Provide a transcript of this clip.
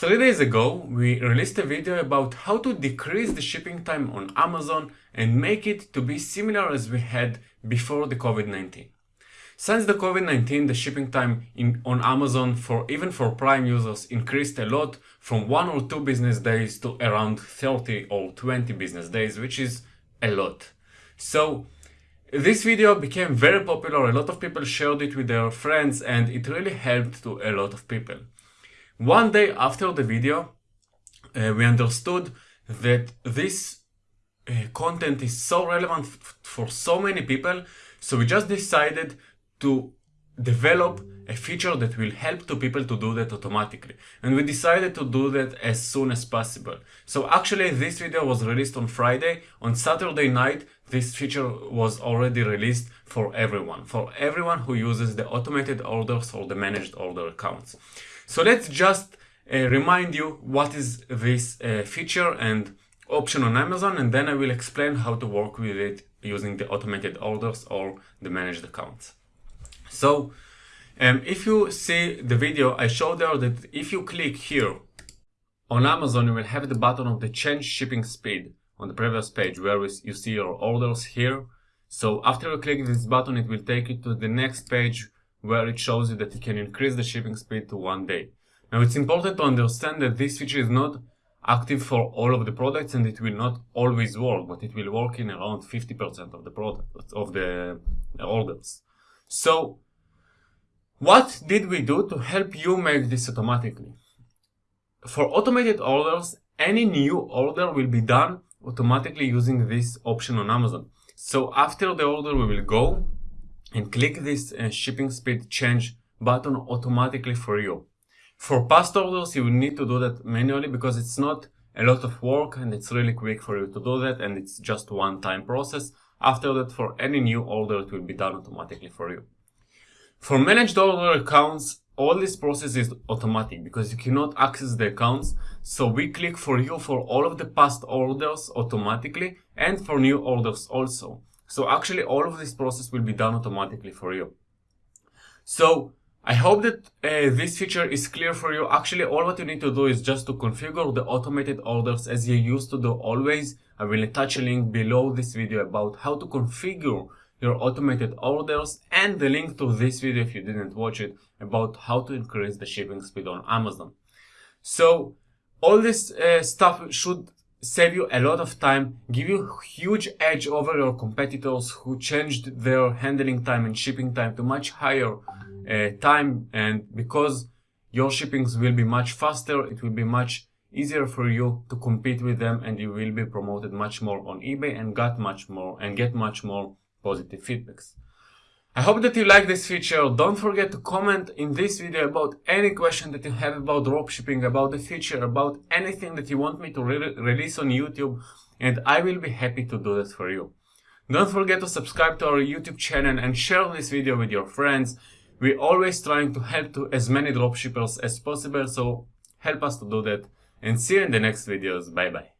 Three days ago, we released a video about how to decrease the shipping time on Amazon and make it to be similar as we had before the COVID-19. Since the COVID-19, the shipping time in, on Amazon for even for Prime users increased a lot from one or two business days to around 30 or 20 business days, which is a lot. So this video became very popular, a lot of people shared it with their friends and it really helped to a lot of people. One day after the video, uh, we understood that this uh, content is so relevant for so many people, so we just decided to develop a feature that will help to people to do that automatically. And we decided to do that as soon as possible. So actually this video was released on Friday. On Saturday night, this feature was already released for everyone, for everyone who uses the automated orders or the managed order accounts. So let's just uh, remind you what is this uh, feature and option on Amazon and then I will explain how to work with it using the automated orders or the managed accounts. So um, if you see the video, I showed there that if you click here on Amazon, you will have the button of the change shipping speed on the previous page where you see your orders here. So after you click this button, it will take you to the next page where it shows you that you can increase the shipping speed to one day. Now it's important to understand that this feature is not active for all of the products and it will not always work, but it will work in around 50% of the products of the orders. So what did we do to help you make this automatically? For automated orders, any new order will be done automatically using this option on Amazon. So after the order, we will go and click this uh, shipping speed change button automatically for you. For past orders, you will need to do that manually because it's not a lot of work and it's really quick for you to do that and it's just one time process. After that, for any new order, it will be done automatically for you. For managed order accounts, all this process is automatic because you cannot access the accounts. So we click for you for all of the past orders automatically and for new orders also. So actually all of this process will be done automatically for you. So I hope that uh, this feature is clear for you. Actually, all what you need to do is just to configure the automated orders as you used to do always. I will attach a link below this video about how to configure your automated orders and the link to this video if you didn't watch it about how to increase the shipping speed on Amazon. So all this uh, stuff should save you a lot of time, give you huge edge over your competitors who changed their handling time and shipping time to much higher uh, time and because your shippings will be much faster, it will be much easier for you to compete with them and you will be promoted much more on eBay and get much more and get much more positive feedbacks. I hope that you like this feature. Don't forget to comment in this video about any question that you have about dropshipping, about the feature, about anything that you want me to re release on YouTube, and I will be happy to do that for you. Don't forget to subscribe to our YouTube channel and share this video with your friends. We're always trying to help to as many dropshippers as possible, so help us to do that. And see you in the next videos. Bye bye.